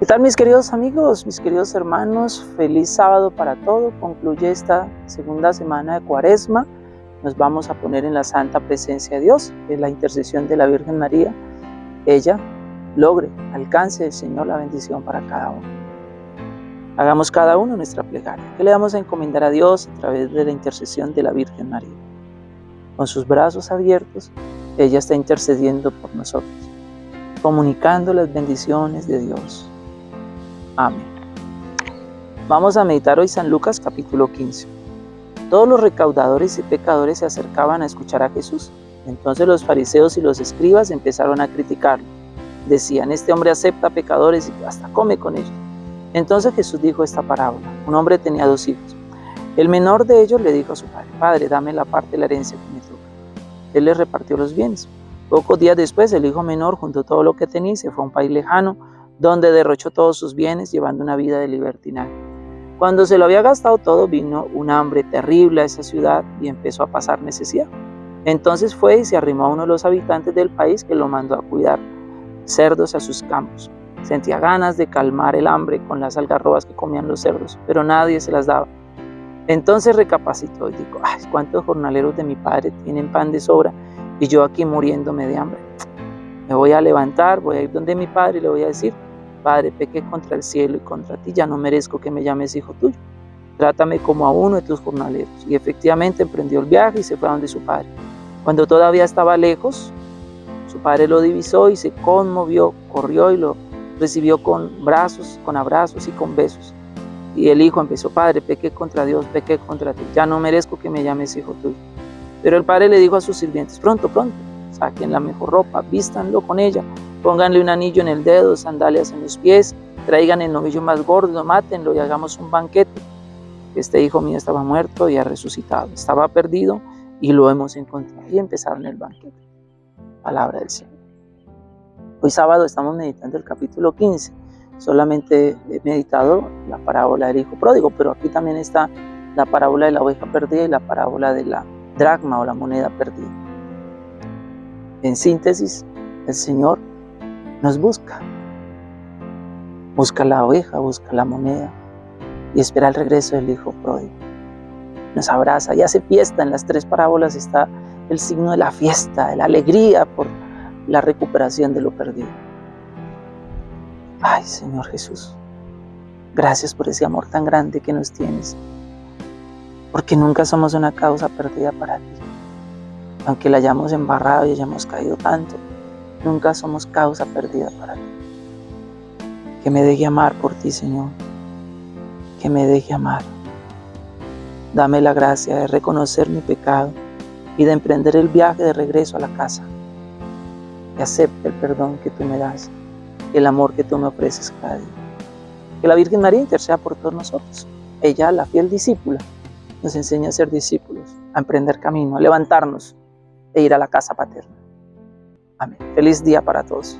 ¿Qué tal mis queridos amigos, mis queridos hermanos? Feliz sábado para todo. Concluye esta segunda semana de cuaresma. Nos vamos a poner en la santa presencia de Dios, en la intercesión de la Virgen María. Ella logre, alcance el Señor la bendición para cada uno. Hagamos cada uno nuestra plegaria, que le vamos a encomendar a Dios a través de la intercesión de la Virgen María. Con sus brazos abiertos, ella está intercediendo por nosotros, comunicando las bendiciones de Dios. Amén. Vamos a meditar hoy San Lucas capítulo 15. Todos los recaudadores y pecadores se acercaban a escuchar a Jesús. Entonces los fariseos y los escribas empezaron a criticarlo. Decían, este hombre acepta pecadores y hasta come con ellos. Entonces Jesús dijo esta parábola. Un hombre tenía dos hijos. El menor de ellos le dijo a su padre, Padre, dame la parte de la herencia que me toca. Él le repartió los bienes. Pocos días después, el hijo menor juntó todo lo que tenía se fue a un país lejano donde derrochó todos sus bienes llevando una vida de libertinaje. Cuando se lo había gastado todo, vino un hambre terrible a esa ciudad y empezó a pasar necesidad. Entonces fue y se arrimó a uno de los habitantes del país que lo mandó a cuidar cerdos a sus campos. Sentía ganas de calmar el hambre con las algarrobas que comían los cerdos, pero nadie se las daba. Entonces recapacitó y dijo, ay, ¿cuántos jornaleros de mi padre tienen pan de sobra y yo aquí muriéndome de hambre? Me voy a levantar, voy a ir donde mi padre y le voy a decir, Padre, pequé contra el cielo y contra ti, ya no merezco que me llames hijo tuyo. Trátame como a uno de tus jornaleros. Y efectivamente emprendió el viaje y se fue a donde su padre. Cuando todavía estaba lejos, su padre lo divisó y se conmovió, corrió y lo recibió con brazos, con abrazos y con besos. Y el hijo empezó, Padre, pequé contra Dios, pequé contra ti, ya no merezco que me llames hijo tuyo. Pero el padre le dijo a sus sirvientes, pronto, pronto, saquen la mejor ropa, vístanlo con ella, Pónganle un anillo en el dedo, sandalias en los pies, traigan el novillo más gordo, mátenlo y hagamos un banquete. Este hijo mío estaba muerto y ha resucitado, estaba perdido y lo hemos encontrado. Y empezaron el banquete. Palabra del Señor. Hoy sábado estamos meditando el capítulo 15. Solamente he meditado la parábola del hijo pródigo, pero aquí también está la parábola de la oveja perdida y la parábola de la dracma o la moneda perdida. En síntesis, el Señor nos busca. Busca la oveja, busca la moneda y espera el regreso del Hijo pródigo. Nos abraza y hace fiesta. En las tres parábolas está el signo de la fiesta, de la alegría por la recuperación de lo perdido. Ay, Señor Jesús, gracias por ese amor tan grande que nos tienes, porque nunca somos una causa perdida para ti. Aunque la hayamos embarrado y hayamos caído tanto, Nunca somos causa perdida para ti. Que me deje amar por ti, Señor. Que me deje amar. Dame la gracia de reconocer mi pecado y de emprender el viaje de regreso a la casa. Que acepte el perdón que tú me das, el amor que tú me ofreces cada día. Que la Virgen María interceda por todos nosotros. Ella, la fiel discípula, nos enseña a ser discípulos, a emprender camino, a levantarnos e ir a la casa paterna. Amén. Feliz día para todos.